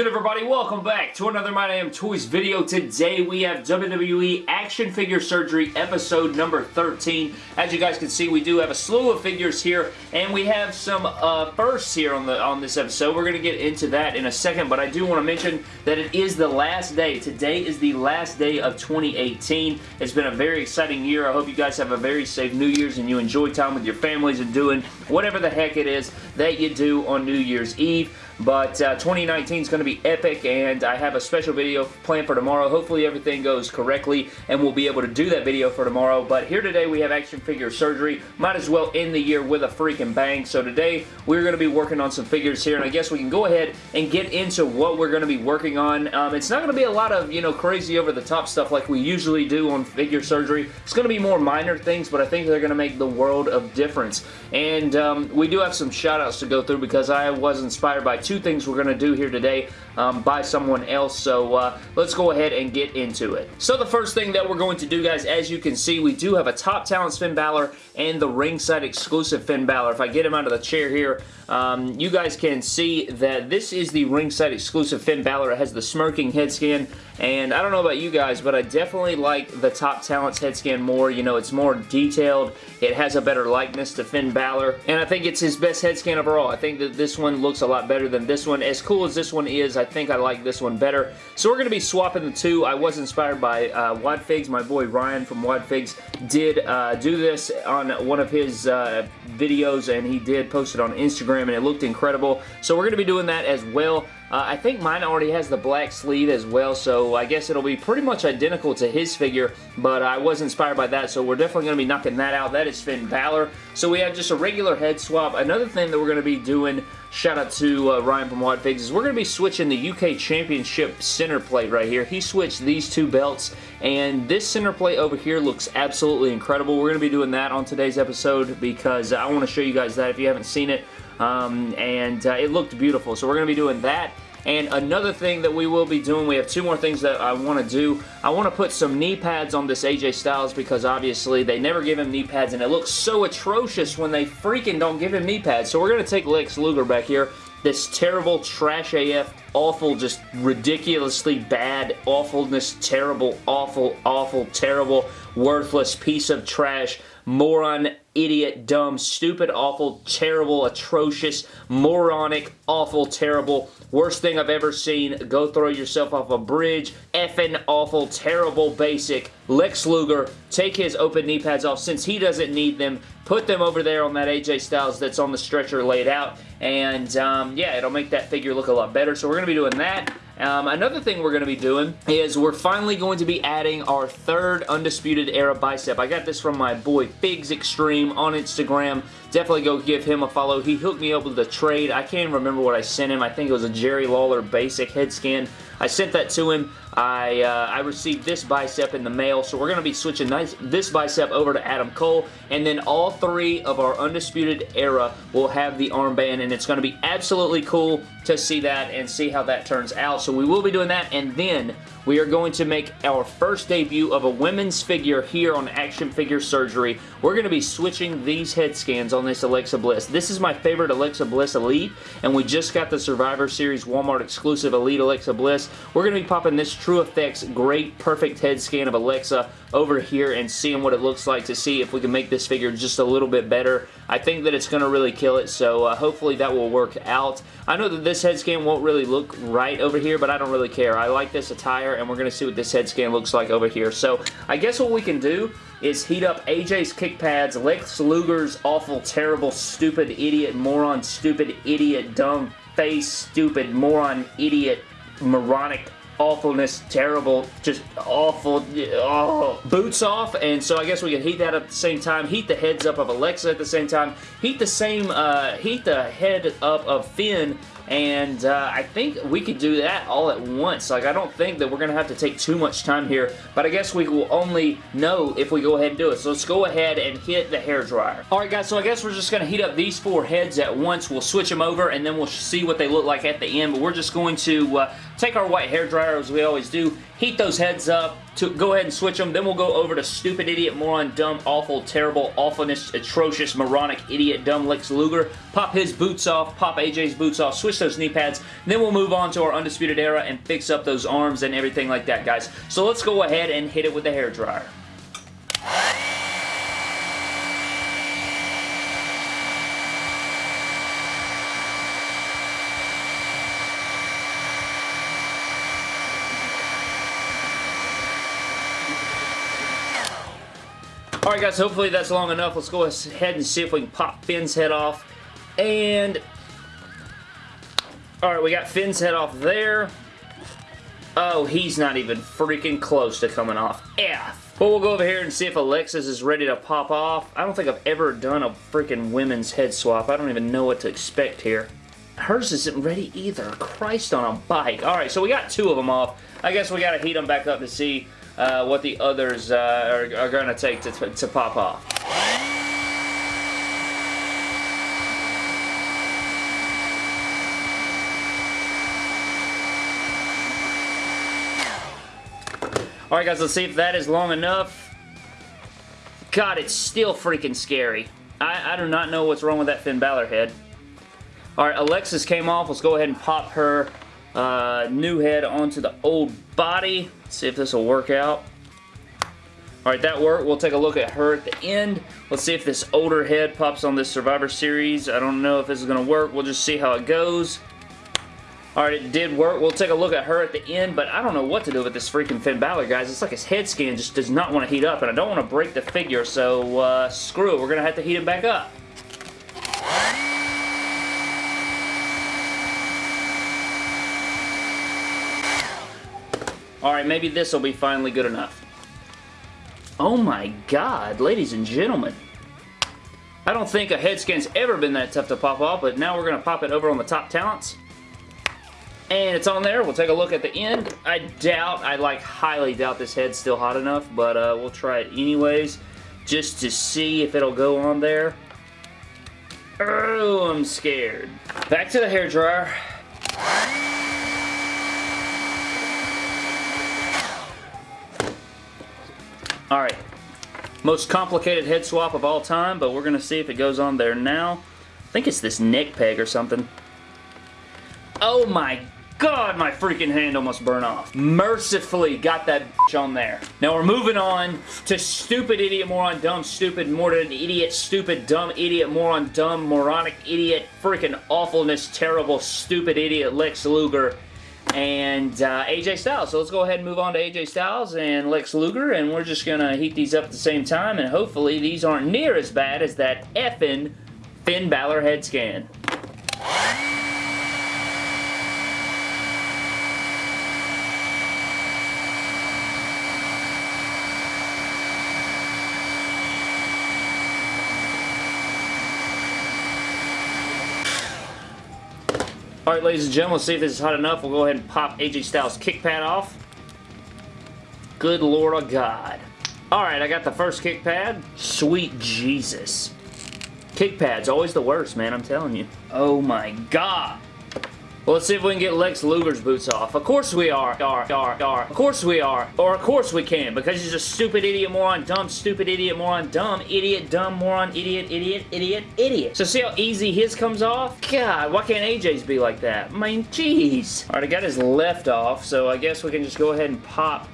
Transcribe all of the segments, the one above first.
good everybody? Welcome back to another My Damn Toys video. Today we have WWE Action Figure Surgery episode number 13. As you guys can see, we do have a slew of figures here, and we have some uh, firsts here on the on this episode. We're going to get into that in a second, but I do want to mention that it is the last day. Today is the last day of 2018. It's been a very exciting year. I hope you guys have a very safe New Year's and you enjoy time with your families and doing whatever the heck it is that you do on New Year's Eve. But uh, 2019 is going to be epic, and I have a special video planned for tomorrow. Hopefully everything goes correctly, and we'll be able to do that video for tomorrow. But here today we have action figure surgery. Might as well end the year with a freaking bang. So today we're going to be working on some figures here, and I guess we can go ahead and get into what we're going to be working on. Um, it's not going to be a lot of, you know, crazy over-the-top stuff like we usually do on figure surgery. It's going to be more minor things, but I think they're going to make the world of difference. And um, we do have some shout-outs to go through because I was inspired by two things we're going to do here today um, by someone else. So uh, let's go ahead and get into it. So the first thing that we're going to do, guys, as you can see, we do have a Top Talents Finn Balor and the ringside exclusive Finn Balor. If I get him out of the chair here, um, you guys can see that this is the ringside exclusive Finn Balor. It has the smirking head scan, and I don't know about you guys, but I definitely like the Top Talents head scan more. You know, it's more detailed. It has a better likeness to Finn Balor, and I think it's his best head scan overall. I think that this one looks a lot better than this one. As cool as this one is, I think I like this one better. So we're going to be swapping the two. I was inspired by uh, Wad Figs. My boy Ryan from Wad Figs did uh, do this on one of his uh, videos, and he did post it on Instagram and it looked incredible. So we're going to be doing that as well. Uh, I think mine already has the black sleeve as well, so I guess it'll be pretty much identical to his figure, but I was inspired by that, so we're definitely going to be knocking that out. That is Finn Balor. So we have just a regular head swap. Another thing that we're going to be doing, shout out to uh, Ryan from Wad Figs, is we're going to be switching the UK Championship center plate right here. He switched these two belts, and this center plate over here looks absolutely incredible. We're going to be doing that on today's episode because I want to show you guys that if you haven't seen it um, and uh, it looked beautiful. So we're going to be doing that. And another thing that we will be doing, we have two more things that I want to do. I want to put some knee pads on this AJ Styles because obviously they never give him knee pads and it looks so atrocious when they freaking don't give him knee pads. So we're going to take Lex Luger back here. This terrible, trash AF, awful, just ridiculously bad, awfulness, terrible, awful, awful, terrible, worthless piece of trash moron, idiot, dumb, stupid, awful, terrible, atrocious, moronic, awful, terrible, worst thing I've ever seen, go throw yourself off a bridge, effing awful, terrible, basic, Lex Luger, take his open knee pads off since he doesn't need them, put them over there on that AJ Styles that's on the stretcher laid out, and um, yeah, it'll make that figure look a lot better, so we're going to be doing that. Um, another thing we're going to be doing is we're finally going to be adding our third Undisputed Era bicep. I got this from my boy Figs Extreme on Instagram. Definitely go give him a follow. He hooked me up with a trade. I can't remember what I sent him. I think it was a Jerry Lawler basic head scan. I sent that to him. I, uh, I received this bicep in the mail, so we're going to be switching this bicep over to Adam Cole, and then all three of our Undisputed Era will have the armband, and it's going to be absolutely cool to see that and see how that turns out. So we will be doing that, and then we are going to make our first debut of a women's figure here on Action Figure Surgery. We're going to be switching these head scans on this Alexa Bliss. This is my favorite Alexa Bliss Elite, and we just got the Survivor Series Walmart exclusive Elite Alexa Bliss. We're going to be popping this True Effects Great Perfect Head Scan of Alexa over here and seeing what it looks like to see if we can make this figure just a little bit better. I think that it's going to really kill it, so uh, hopefully that will work out. I know that this head scan won't really look right over here, but I don't really care. I like this attire, and we're going to see what this head scan looks like over here. So I guess what we can do is heat up AJ's kick pads, Lex Luger's awful, terrible, stupid, idiot, moron, stupid, idiot, dumb face, stupid, moron, idiot, moronic awfulness, terrible, just awful, oh. Boots off, and so I guess we can heat that up at the same time, heat the heads up of Alexa at the same time, heat the same, uh, heat the head up of Finn and uh, I think we could do that all at once. Like, I don't think that we're going to have to take too much time here, but I guess we will only know if we go ahead and do it. So let's go ahead and hit the hair dryer. Alright guys, so I guess we're just going to heat up these four heads at once. We'll switch them over, and then we'll see what they look like at the end, but we're just going to uh, take our white hair dryer as we always do, heat those heads up, to go ahead and switch them, then we'll go over to stupid, idiot, moron, dumb, awful, terrible, awfulness, atrocious, moronic, idiot, dumb Lex Luger, pop his boots off, pop AJ's boots off, switch those knee pads, then we'll move on to our Undisputed Era and fix up those arms and everything like that, guys. So let's go ahead and hit it with the hair dryer. Alright guys, hopefully that's long enough. Let's go ahead and see if we can pop Finn's head off. And... Alright, we got Finn's head off there. Oh, he's not even freaking close to coming off. F. But we'll go over here and see if Alexis is ready to pop off. I don't think I've ever done a freaking women's head swap. I don't even know what to expect here. Hers isn't ready either. Christ on a bike. Alright, so we got two of them off. I guess we gotta heat them back up to see uh, what the others uh, are, are going to take to, pop off. Alright guys, let's see if that is long enough. God, it's still freaking scary. I, I do not know what's wrong with that Finn Balor head. Alright, Alexis came off. Let's go ahead and pop her uh, new head onto the old body. See if this will work out. Alright, that worked. We'll take a look at her at the end. Let's see if this older head pops on this Survivor Series. I don't know if this is going to work. We'll just see how it goes. Alright, it did work. We'll take a look at her at the end, but I don't know what to do with this freaking Finn Balor, guys. It's like his head scan just does not want to heat up, and I don't want to break the figure, so uh, screw it. We're going to have to heat it back up. Alright, maybe this will be finally good enough. Oh my god, ladies and gentlemen. I don't think a head scan's ever been that tough to pop off, but now we're going to pop it over on the top talents. And it's on there. We'll take a look at the end. I doubt, I like highly doubt this head's still hot enough, but uh, we'll try it anyways, just to see if it'll go on there. Oh, I'm scared. Back to the hair dryer. Alright. Most complicated head swap of all time, but we're going to see if it goes on there now. I think it's this neck peg or something. Oh my god, my freaking hand almost burned off. Mercifully got that on there. Now we're moving on to stupid idiot moron dumb stupid more than idiot stupid dumb idiot moron dumb moronic idiot freaking awfulness terrible stupid idiot Lex Luger and uh, AJ Styles. So let's go ahead and move on to AJ Styles and Lex Luger, and we're just going to heat these up at the same time, and hopefully these aren't near as bad as that effing Finn Balor head scan. Alright, ladies and gentlemen, let's see if this is hot enough. We'll go ahead and pop AJ Styles' kick pad off. Good lord of God. Alright, I got the first kick pad. Sweet Jesus. Kick pad's always the worst, man, I'm telling you. Oh my God. Well, let's see if we can get Lex Luger's boots off. Of course we are. Are, are, are. Of course we are. Or of course we can, because he's a stupid idiot moron, dumb, stupid idiot moron, dumb, idiot, dumb, moron, idiot, idiot, idiot, idiot. So see how easy his comes off? God, why can't AJ's be like that? I mean, jeez. Alright, I got his left off, so I guess we can just go ahead and pop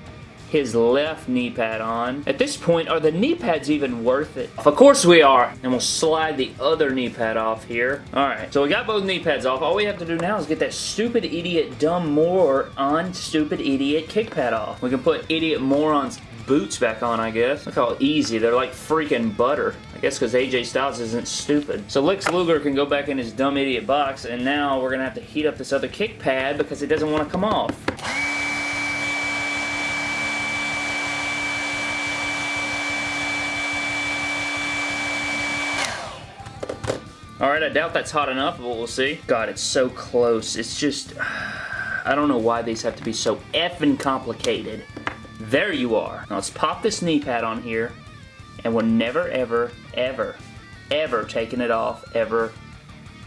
his left knee pad on. At this point, are the knee pads even worth it? Of course we are. And we'll slide the other knee pad off here. Alright, so we got both knee pads off. All we have to do now is get that stupid idiot dumb moron on stupid idiot kick pad off. We can put idiot morons boots back on, I guess. Look how easy. They're like freaking butter. I guess because AJ Styles isn't stupid. So Lex Luger can go back in his dumb idiot box, and now we're going to have to heat up this other kick pad because it doesn't want to come off. Alright, I doubt that's hot enough, but we'll see. God, it's so close. It's just... I don't know why these have to be so effing complicated. There you are. Now let's pop this knee pad on here, and we're never, ever, ever, ever taking it off, ever,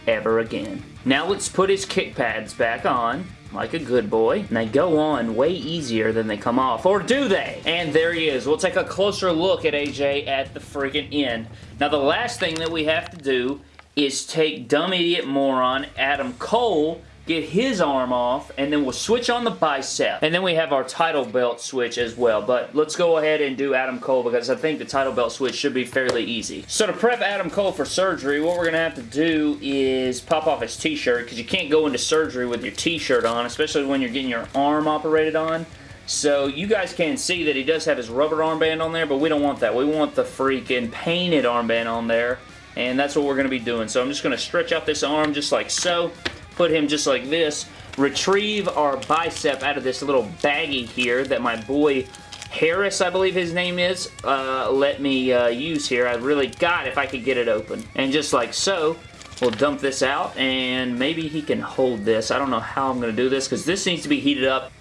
ever again. Now let's put his kick pads back on, like a good boy. And they go on way easier than they come off. Or do they? And there he is. We'll take a closer look at AJ at the freaking end. Now, the last thing that we have to do is take dumb idiot moron Adam Cole get his arm off, and then we'll switch on the bicep. And then we have our title belt switch as well. But let's go ahead and do Adam Cole because I think the title belt switch should be fairly easy. So to prep Adam Cole for surgery, what we're going to have to do is pop off his t-shirt because you can't go into surgery with your t-shirt on, especially when you're getting your arm operated on. So you guys can see that he does have his rubber armband on there, but we don't want that. We want the freaking painted armband on there, and that's what we're going to be doing. So I'm just going to stretch out this arm just like so put him just like this, retrieve our bicep out of this little baggie here that my boy Harris, I believe his name is, uh, let me uh, use here. I really got if I could get it open. And just like so, we'll dump this out and maybe he can hold this. I don't know how I'm going to do this because this needs to be heated up.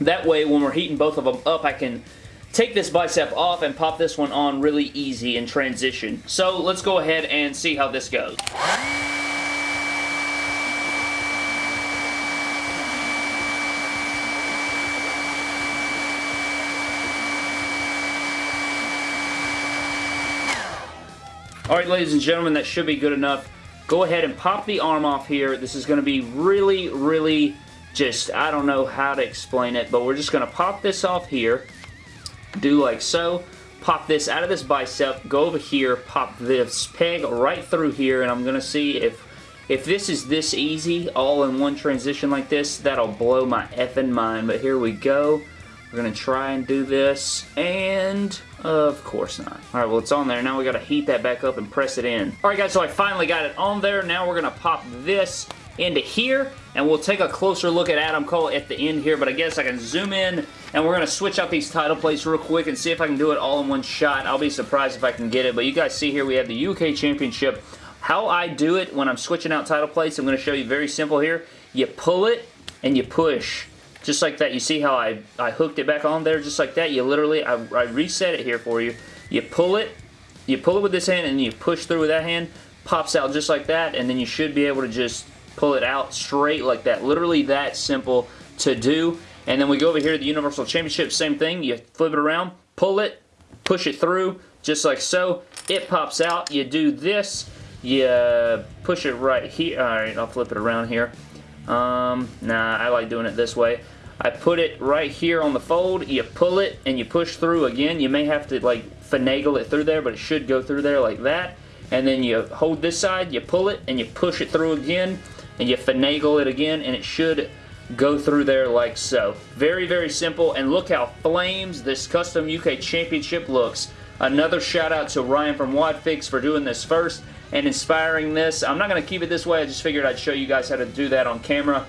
That way, when we're heating both of them up, I can take this bicep off and pop this one on really easy in transition. So let's go ahead and see how this goes. Alright, ladies and gentlemen, that should be good enough. Go ahead and pop the arm off here. This is going to be really, really just, I don't know how to explain it, but we're just going to pop this off here. Do like so. Pop this out of this bicep. Go over here. Pop this peg right through here, and I'm going to see if if this is this easy, all in one transition like this, that'll blow my effing mind. But here we go. We're going to try and do this, and of course not. Alright, well it's on there. Now we got to heat that back up and press it in. Alright guys, so I finally got it on there. Now we're going to pop this into here, and we'll take a closer look at Adam Cole at the end here, but I guess I can zoom in, and we're going to switch out these title plates real quick and see if I can do it all in one shot. I'll be surprised if I can get it, but you guys see here we have the UK Championship. How I do it when I'm switching out title plates, I'm going to show you very simple here. You pull it, and you push just like that. You see how I, I hooked it back on there just like that? You literally, I, I reset it here for you. You pull it, you pull it with this hand and you push through with that hand, pops out just like that, and then you should be able to just pull it out straight like that. Literally that simple to do. And then we go over here to the Universal Championship, same thing. You flip it around, pull it, push it through, just like so. It pops out. You do this, you push it right here. Alright, I'll flip it around here. Um, nah, I like doing it this way. I put it right here on the fold, you pull it, and you push through again. You may have to like finagle it through there, but it should go through there like that. And then you hold this side, you pull it, and you push it through again, and you finagle it again, and it should go through there like so. Very, very simple, and look how flames this Custom UK Championship looks. Another shout out to Ryan from Wadfigs for doing this first and inspiring this. I'm not going to keep it this way, I just figured I'd show you guys how to do that on camera.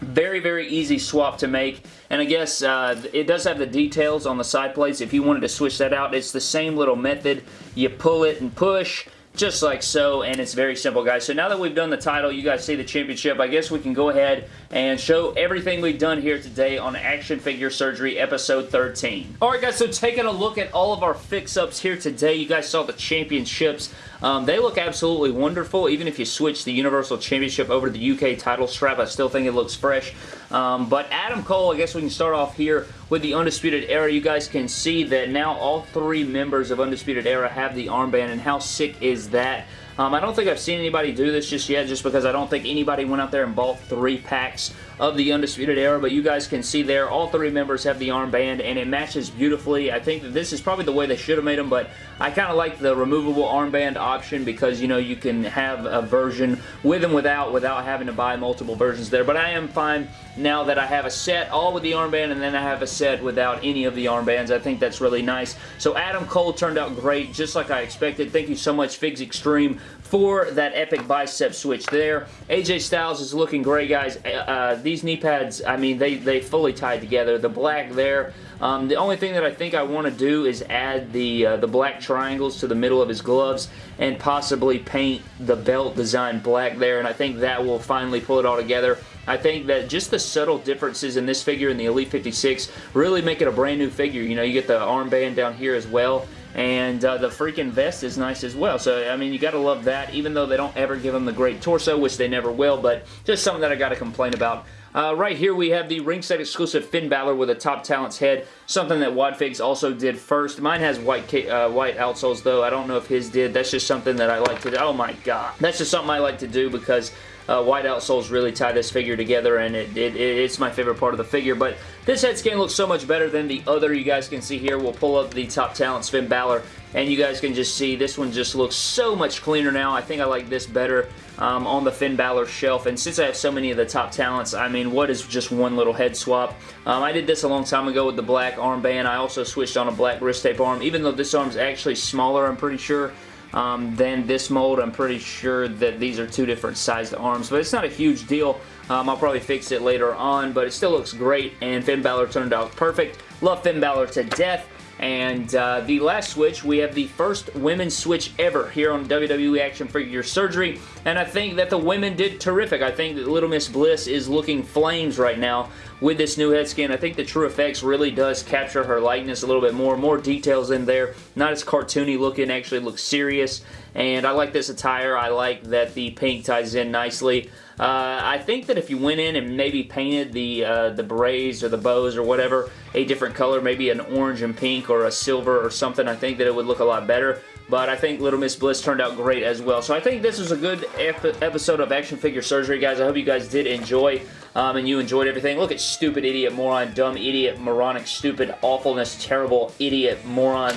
Very, very easy swap to make. And I guess uh, it does have the details on the side plates. If you wanted to switch that out, it's the same little method. You pull it and push just like so, and it's very simple, guys. So now that we've done the title, you guys see the championship, I guess we can go ahead and show everything we've done here today on Action Figure Surgery Episode 13. Alright, guys, so taking a look at all of our fix-ups here today, you guys saw the championships. Um, they look absolutely wonderful, even if you switch the Universal Championship over to the UK title strap, I still think it looks fresh. Um, but Adam Cole, I guess we can start off here with the Undisputed Era. You guys can see that now all three members of Undisputed Era have the armband, and how sick is that? Um, I don't think I've seen anybody do this just yet just because I don't think anybody went out there and bought three packs of the Undisputed Era, but you guys can see there, all three members have the armband, and it matches beautifully. I think that this is probably the way they should have made them, but I kind of like the removable armband option because, you know, you can have a version with and without without having to buy multiple versions there, but I am fine now that I have a set all with the armband and then I have a set without any of the armbands. I think that's really nice. So Adam Cole turned out great, just like I expected. Thank you so much, Figs Extreme, for that epic bicep switch there. AJ Styles is looking great, guys. Uh, uh, these knee pads, I mean, they, they fully tied together. The black there, um, the only thing that I think I want to do is add the, uh, the black triangles to the middle of his gloves and possibly paint the belt design black there, and I think that will finally pull it all together. I think that just the subtle differences in this figure and the Elite 56 really make it a brand new figure. You know, you get the armband down here as well and uh, the freaking vest is nice as well. So, I mean, you got to love that, even though they don't ever give them the great torso, which they never will, but just something that I got to complain about. Uh, right here we have the ringside exclusive Finn Balor with a top talent's head, something that Wadfigs also did first. Mine has white uh, white outsoles though. I don't know if his did. That's just something that I like to do. Oh my god. That's just something I like to do because uh, white outsoles really tie this figure together and it, it, it's my favorite part of the figure. But this head scan looks so much better than the other you guys can see here. We'll pull up the top talent Finn Balor and you guys can just see this one just looks so much cleaner now. I think I like this better um, on the Finn Balor shelf. And since I have so many of the top talents, I mean, what is just one little head swap? Um, I did this a long time ago with the black armband. I also switched on a black wrist tape arm, even though this arm's actually smaller, I'm pretty sure um, than this mold. I'm pretty sure that these are two different sized arms, but it's not a huge deal. Um, I'll probably fix it later on, but it still looks great, and Finn Balor turned out perfect. Love Finn Balor to death. And uh, the last switch, we have the first women's switch ever here on WWE Action Figure Surgery. And I think that the women did terrific. I think that Little Miss Bliss is looking flames right now with this new head scan. I think the True Effects really does capture her likeness a little bit more. More details in there. Not as cartoony looking. Actually looks serious. And I like this attire. I like that the pink ties in nicely. Uh, I think that if you went in and maybe painted the uh, the berets or the bows or whatever a different color, maybe an orange and pink or a silver or something, I think that it would look a lot better. But I think Little Miss Bliss turned out great as well. So I think this was a good ep episode of Action Figure Surgery, guys. I hope you guys did enjoy um, and you enjoyed everything. Look at stupid idiot, moron, dumb idiot, moronic, stupid, awfulness, terrible idiot, moron,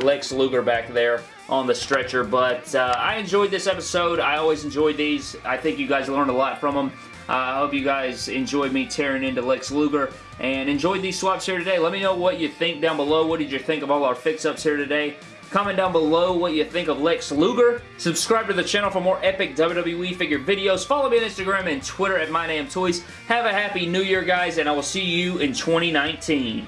Lex Luger back there on the stretcher. But uh, I enjoyed this episode. I always enjoyed these. I think you guys learned a lot from them. Uh, I hope you guys enjoyed me tearing into Lex Luger and enjoyed these swaps here today. Let me know what you think down below. What did you think of all our fix-ups here today? Comment down below what you think of Lex Luger. Subscribe to the channel for more epic WWE figure videos. Follow me on Instagram and Twitter at MyDamnToys. Have a happy new year, guys, and I will see you in 2019.